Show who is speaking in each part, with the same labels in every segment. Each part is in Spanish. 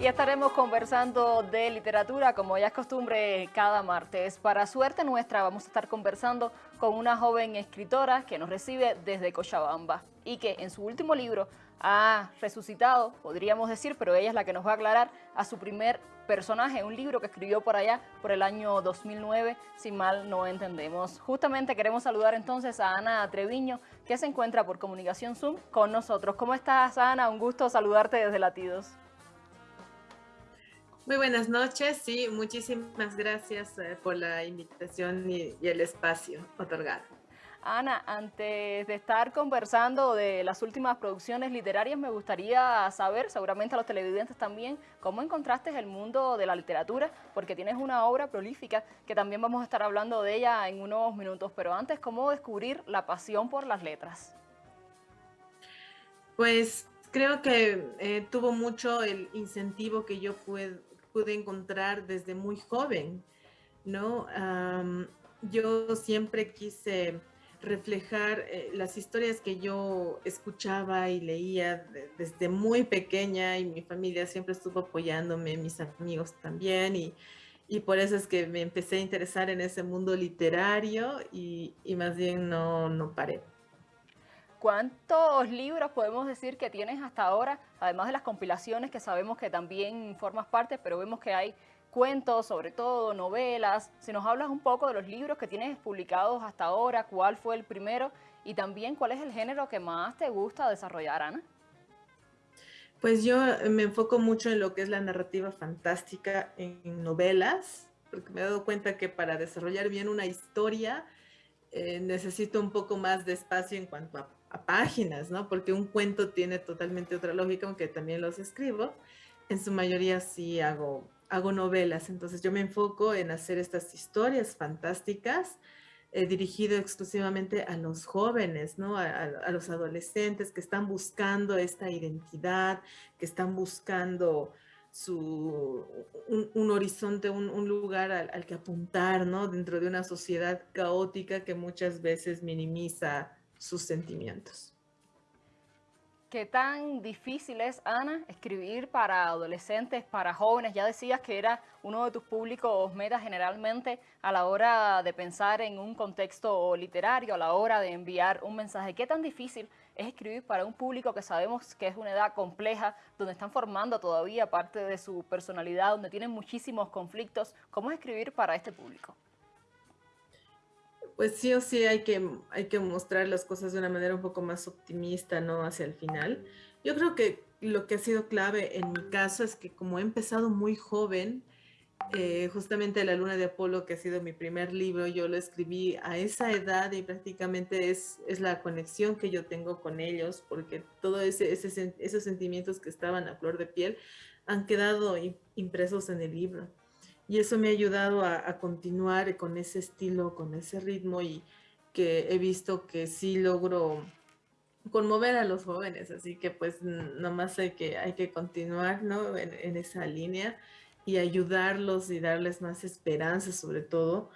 Speaker 1: Y estaremos conversando de literatura, como ya es costumbre, cada martes. Para suerte nuestra, vamos a estar conversando con una joven escritora que nos recibe desde Cochabamba y que en su último libro ha resucitado, podríamos decir, pero ella es la que nos va a aclarar, a su primer personaje, un libro que escribió por allá por el año 2009, si mal no entendemos. Justamente queremos saludar entonces a Ana Treviño, que se encuentra por comunicación Zoom con nosotros. ¿Cómo estás, Ana? Un gusto saludarte desde Latidos.
Speaker 2: Muy buenas noches, sí, muchísimas gracias eh, por la invitación y, y el espacio otorgado.
Speaker 1: Ana, antes de estar conversando de las últimas producciones literarias, me gustaría saber, seguramente a los televidentes también, cómo encontraste el mundo de la literatura, porque tienes una obra prolífica que también vamos a estar hablando de ella en unos minutos, pero antes, ¿cómo descubrir la pasión por las letras?
Speaker 2: Pues creo que eh, tuvo mucho el incentivo que yo pude, pude encontrar desde muy joven, ¿no? yo siempre quise reflejar eh, las historias que yo escuchaba y leía desde muy pequeña y mi familia siempre estuvo apoyándome, mis amigos también y, y por eso es que me empecé a interesar en ese mundo literario y, y más bien no, no paré.
Speaker 1: ¿Cuántos libros podemos decir que tienes hasta ahora, además de las compilaciones que sabemos que también formas parte, pero vemos que hay cuentos, sobre todo novelas? Si nos hablas un poco de los libros que tienes publicados hasta ahora, cuál fue el primero y también cuál es el género que más te gusta desarrollar, Ana.
Speaker 2: Pues yo me enfoco mucho en lo que es la narrativa fantástica en novelas, porque me he dado cuenta que para desarrollar bien una historia eh, necesito un poco más de espacio en cuanto a páginas, ¿no? Porque un cuento tiene totalmente otra lógica, aunque también los escribo. En su mayoría sí hago, hago novelas, entonces yo me enfoco en hacer estas historias fantásticas eh, dirigido exclusivamente a los jóvenes, ¿no? A, los adolescentes que están buscando esta identidad, que están buscando su, un, horizonte, un, lugar al, al, que apuntar, ¿no? Dentro de una sociedad caótica que muchas veces minimiza sus sentimientos.
Speaker 1: ¿Qué tan difícil es, Ana, escribir para adolescentes, para jóvenes? Ya decías que era uno de tus públicos metas generalmente a la hora de pensar en un contexto literario, a la hora de enviar un mensaje. ¿Qué tan difícil es escribir para un público que sabemos que es una edad compleja, donde están formando todavía parte de su personalidad, donde tienen muchísimos conflictos? ¿Cómo es escribir para este público?
Speaker 2: Pues sí o sí hay que, hay que mostrar las cosas de una manera un poco más optimista, ¿no? Hacia el final. Yo creo que lo que ha sido clave en mi caso es que como he empezado muy joven, eh, justamente La Luna de Apolo, que ha sido mi primer libro, yo lo escribí a esa edad y prácticamente es, es la conexión que yo tengo con ellos, porque todos ese, esos sentimientos que estaban a flor de piel han quedado impresos en el libro y eso me ha ayudado a, continuar con ese estilo, con ese ritmo y que he visto que sí logro conmover a los jóvenes, así que pues nomás hay que, hay que continuar ¿no? en, esa línea y ayudarlos y darles más esperanza sobre todo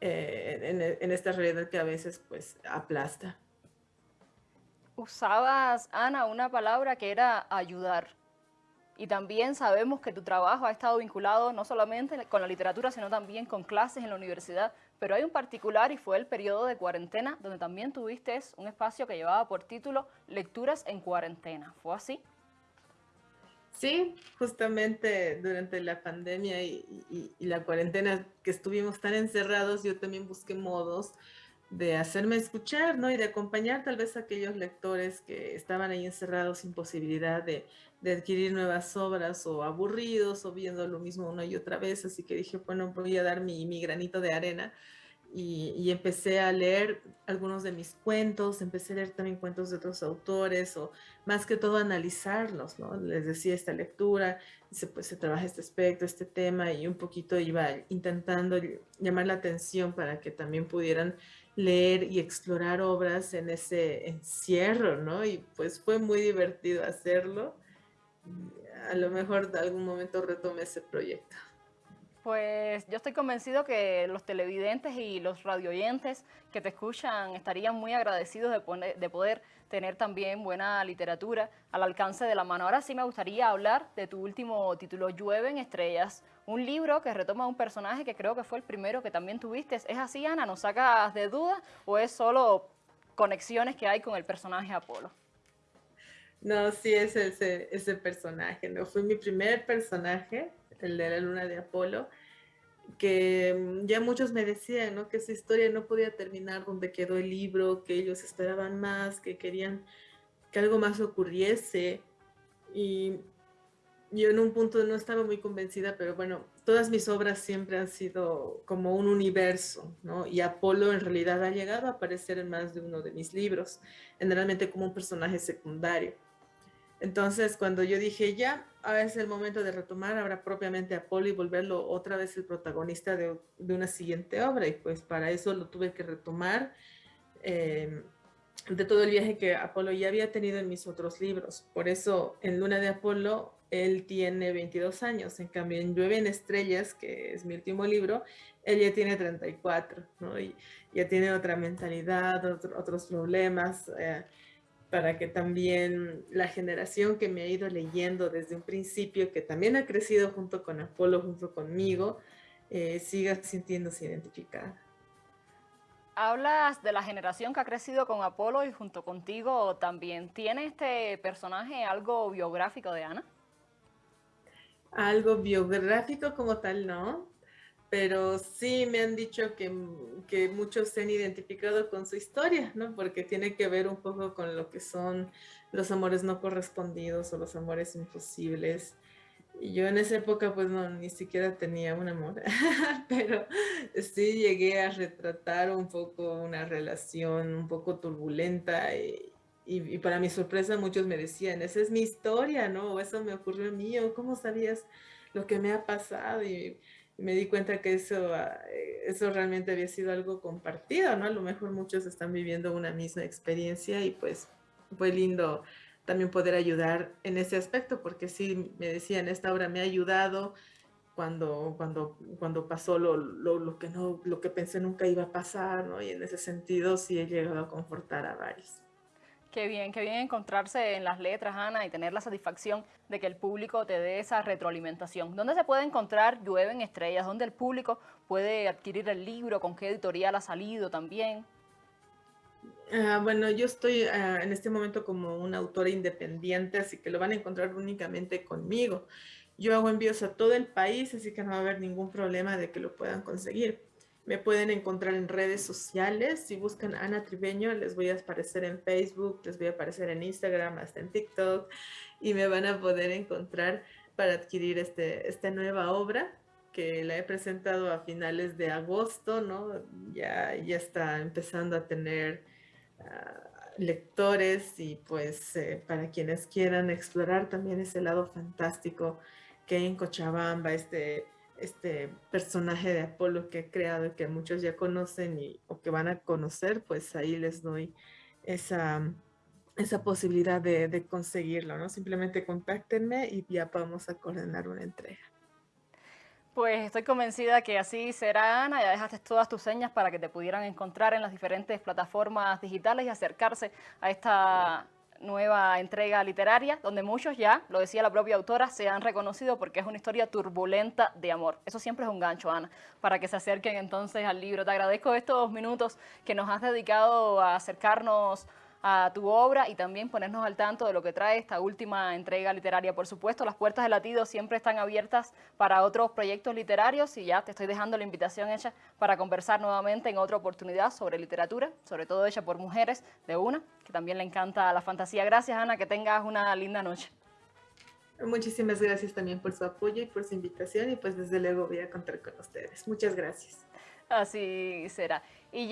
Speaker 2: eh, en, en, esta realidad que a veces pues aplasta.
Speaker 1: Usabas, Ana, una palabra que era ayudar. Y también sabemos que tu trabajo ha estado vinculado no solamente con la literatura, sino también con clases en la universidad. Pero hay un particular y fue el periodo de cuarentena, donde también tuviste un espacio que llevaba por título Lecturas en cuarentena. ¿Fue así?
Speaker 2: Sí, justamente durante la pandemia y, la cuarentena que estuvimos tan encerrados, yo también busqué modos de hacerme escuchar, ¿no? Y de acompañar tal vez a aquellos lectores que estaban ahí encerrados sin posibilidad de, de, adquirir nuevas obras o aburridos o viendo lo mismo una y otra vez. Así que dije, bueno, voy a dar mi, mi granito de arena y, empecé a leer algunos de mis cuentos, empecé a leer también cuentos de otros autores o más que todo analizarlos, ¿no? Les decía esta lectura, se, pues se trabaja este aspecto, este tema y un poquito iba intentando llamar la atención para que también pudieran leer y explorar obras en ese encierro, ¿no? Y pues fue muy divertido hacerlo. A lo mejor de algún momento retome ese proyecto.
Speaker 1: Pues yo estoy convencido que los televidentes y los radioyentes que te escuchan estarían muy agradecidos de, de, poder tener también buena literatura al alcance de la mano. Ahora sí me gustaría hablar de tu último título, Llueven Estrellas, un libro que retoma un personaje que creo que fue el primero que también tuviste. ¿Es así, Ana? ¿Nos sacas de duda o es solo conexiones que hay con el personaje Apolo?
Speaker 2: No, sí es ese, ese personaje, ¿no? Fue mi primer personaje el de la luna de Apolo, que mm, ya muchos me decían, ¿no? Que esa historia no podía terminar donde quedó el libro, que ellos esperaban más, que querían que algo más ocurriese. Y yo en un punto no estaba muy convencida, pero bueno, todas mis obras siempre han sido como un universo, ¿no? Y Apolo en realidad ha llegado a aparecer en más de uno de mis libros, generalmente como un personaje secundario. Entonces, cuando yo dije, ya, es el momento de retomar ahora propiamente a Apolo y volverlo otra vez el protagonista de, una siguiente obra, y pues para eso lo tuve que retomar eh, de todo el viaje que Apolo ya había tenido en mis otros libros. Por eso, en Luna de Apolo, él tiene 22 años, en cambio en Llueve en Estrellas, que es mi último libro, él ya tiene 34, ¿no? Y ya tiene otra mentalidad, otros problemas. Eh, para que también la generación que me ha ido leyendo desde un principio, que también ha crecido junto con Apolo, junto conmigo, eh, siga sintiéndose identificada.
Speaker 1: Hablas de la generación que ha crecido con Apolo y junto contigo también. ¿Tiene este personaje algo biográfico de Ana?
Speaker 2: Algo biográfico como tal, no pero sí me han dicho que, que, muchos se han identificado con su historia, ¿no? Porque tiene que ver un poco con lo que son los amores no correspondidos o los amores imposibles. Y yo en esa época pues no, ni siquiera tenía un amor, pero sí llegué a retratar un poco una relación un poco turbulenta y, y, y para mi sorpresa muchos me decían, esa es mi historia, ¿no? O eso me ocurrió a mí, o cómo sabías lo que me ha pasado. Y, me di cuenta que eso, ah, eh, eso realmente había sido algo compartido, ¿no? A lo mejor muchos están viviendo una misma experiencia y pues fue lindo también poder ayudar en ese aspecto, porque sí me decían, esta obra me ha ayudado cuando, cuando, cuando pasó lo, lo, lo, que no, lo que pensé nunca iba a pasar, ¿no? Y en ese sentido sí he llegado a confortar a varios.
Speaker 1: Qué bien, qué bien encontrarse en las letras, Ana, y tener la satisfacción de que el público te dé esa retroalimentación. ¿Dónde se puede encontrar Llueven Estrellas? ¿Dónde el público puede adquirir el libro? ¿Con qué editorial ha salido también?
Speaker 2: Ah, bueno, yo estoy ah, en este momento como una autora independiente, así que lo van a encontrar únicamente conmigo. Yo hago envíos a todo el país, así que no va a haber ningún problema de que lo puedan conseguir. Me pueden encontrar en redes sociales. Si buscan Ana Tribeño, les voy a aparecer en Facebook, les voy a aparecer en Instagram, hasta en TikTok. Y me van a poder encontrar para adquirir este, esta nueva obra que la he presentado a finales de agosto, ¿no? Ya, ya está empezando a tener ah, lectores y pues eh, para quienes quieran explorar también ese lado fantástico que hay en Cochabamba, este este personaje de Apolo que he creado y que muchos ya conocen y, o que van a conocer, pues ahí les doy esa, esa posibilidad de, de conseguirlo, ¿no? Simplemente contáctenme y ya vamos a coordinar una entrega.
Speaker 1: Pues estoy convencida que así será, Ana. Ya dejaste todas tus señas para que te pudieran encontrar en las diferentes plataformas digitales y acercarse a esta nueva entrega literaria, donde muchos ya, lo decía la propia autora, se han reconocido porque es una historia turbulenta de amor. Eso siempre es un gancho, Ana, para que se acerquen entonces al libro. Te agradezco estos minutos que nos has dedicado a acercarnos a tu obra y también ponernos al tanto de lo que trae esta última entrega literaria. Por supuesto, las puertas del latido siempre están abiertas para otros proyectos literarios y ya te estoy dejando la invitación hecha para conversar nuevamente en otra oportunidad sobre literatura, sobre todo hecha por mujeres de una, que también le encanta la fantasía. Gracias, Ana, que tengas una linda noche.
Speaker 2: Muchísimas gracias también por su apoyo y por su invitación y pues desde luego voy a contar con ustedes. Muchas gracias.
Speaker 1: Así será. Y